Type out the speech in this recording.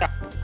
Yeah.